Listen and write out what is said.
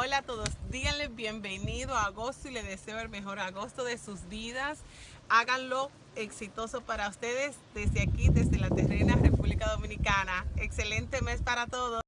Hola a todos, díganle bienvenido a agosto y les deseo el mejor agosto de sus vidas. Háganlo exitoso para ustedes desde aquí, desde la terrena República Dominicana. Excelente mes para todos.